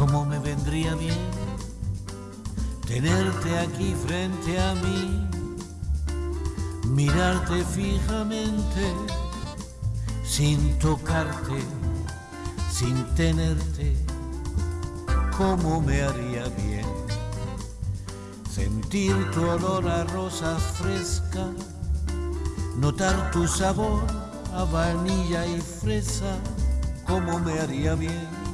cómo me vendría bien tenerte aquí frente a mí, mirarte fijamente, sin tocarte, sin tenerte, cómo me haría bien sentir tu olor a rosa fresca, notar tu sabor a vainilla y fresa, cómo me haría bien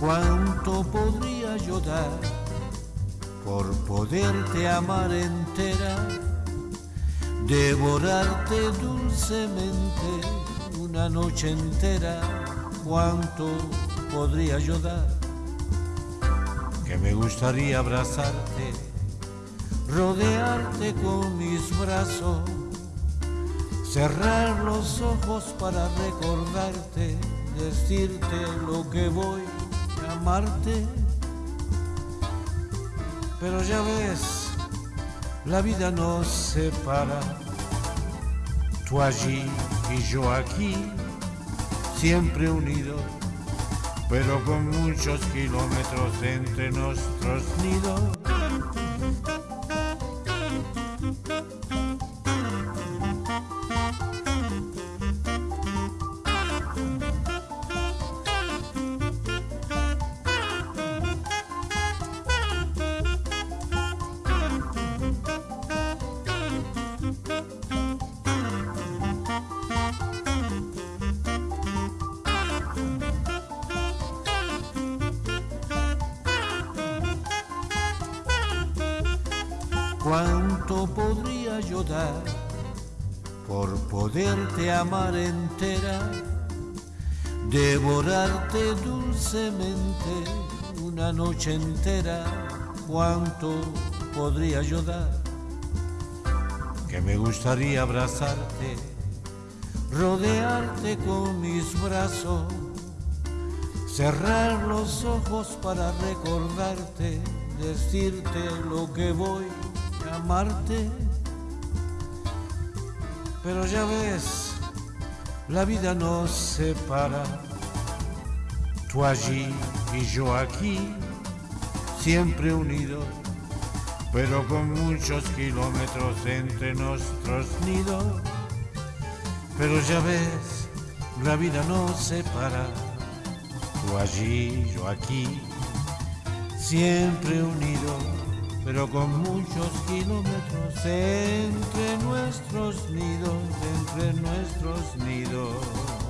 cuánto podría yo dar por poderte amar entera, devorarte dulcemente una noche entera, cuánto podría yo dar, que me gustaría abrazarte, rodearte con mis brazos, cerrar los ojos para recordarte, decirte lo que voy amarte. Pero ya ves, la vida nos separa. Tú allí y yo aquí, siempre unidos, pero con muchos kilómetros entre nuestros nidos. ¿Cuánto podría yo dar por poderte amar entera? Devorarte dulcemente una noche entera. ¿Cuánto podría yo dar? Que me gustaría abrazarte, rodearte con mis brazos, cerrar los ojos para recordarte, decirte lo que voy amarte. Pero ya ves, la vida nos separa. Tú allí y yo aquí, siempre unidos, pero con muchos kilómetros entre nuestros nidos. Pero ya ves, la vida nos separa. Tú allí, yo aquí, siempre unidos pero con muchos kilómetros entre nuestros nidos, entre nuestros nidos.